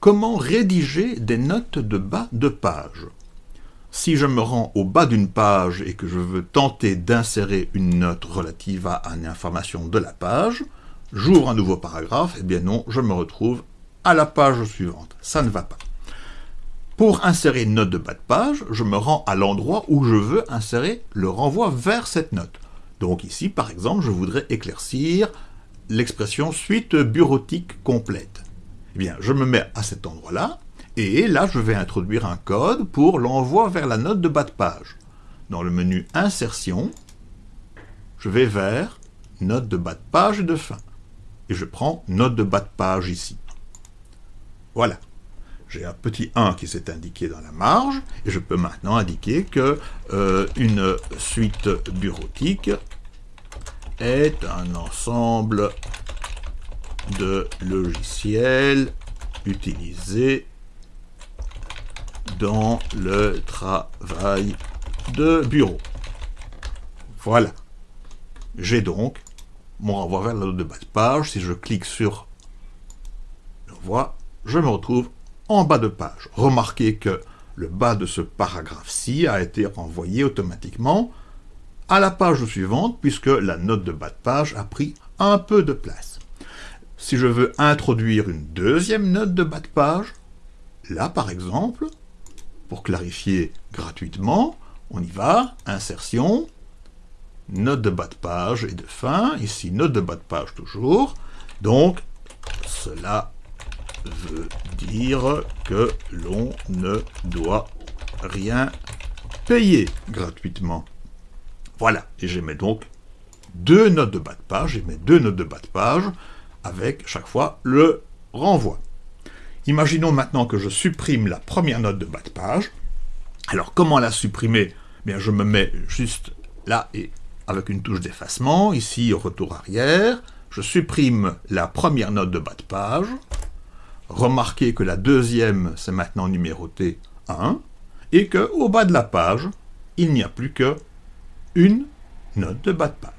comment rédiger des notes de bas de page. Si je me rends au bas d'une page et que je veux tenter d'insérer une note relative à une information de la page, j'ouvre un nouveau paragraphe, et eh bien non, je me retrouve à la page suivante. Ça ne va pas. Pour insérer une note de bas de page, je me rends à l'endroit où je veux insérer le renvoi vers cette note. Donc ici, par exemple, je voudrais éclaircir l'expression suite bureautique complète. Eh bien, je me mets à cet endroit-là, et là, je vais introduire un code pour l'envoi vers la note de bas de page. Dans le menu Insertion, je vais vers Note de bas de page et de fin. Et je prends Note de bas de page ici. Voilà. J'ai un petit 1 qui s'est indiqué dans la marge, et je peux maintenant indiquer que euh, une suite bureautique est un ensemble de logiciels utilisés dans le travail de bureau. Voilà. J'ai donc mon renvoi vers la note de bas de page. Si je clique sur l'envoi, je me retrouve en bas de page. Remarquez que le bas de ce paragraphe-ci a été renvoyé automatiquement à la page suivante, puisque la note de bas de page a pris un peu de place. Si je veux introduire une deuxième note de bas de page, là par exemple, pour clarifier gratuitement, on y va, insertion, note de bas de page et de fin, ici note de bas de page toujours, donc cela veut dire que l'on ne doit rien payer gratuitement. Voilà, et j'émets donc deux notes de bas de page, j'émets deux notes de bas de page, avec chaque fois le renvoi. Imaginons maintenant que je supprime la première note de bas de page. Alors comment la supprimer? Bien, je me mets juste là et avec une touche d'effacement, ici retour arrière, je supprime la première note de bas de page. Remarquez que la deuxième, c'est maintenant numéroté 1, et qu'au bas de la page, il n'y a plus que une note de bas de page.